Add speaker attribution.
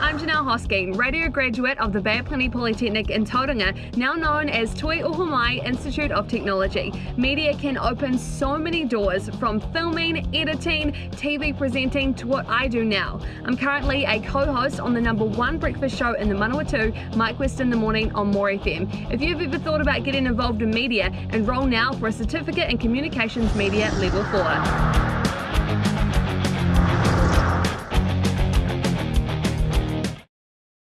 Speaker 1: I'm Janelle Hosking, radio graduate of the Bay of Plenty Polytechnic in Tauranga, now known as Toi Ohomai Institute of Technology. Media can open so many doors from filming, editing, TV presenting to what I do now. I'm currently a co-host on the number one breakfast show in the Manawatu, Mike West in the Morning on More FM. If you've ever thought about getting involved in media, enroll now for a certificate in communications media level 4.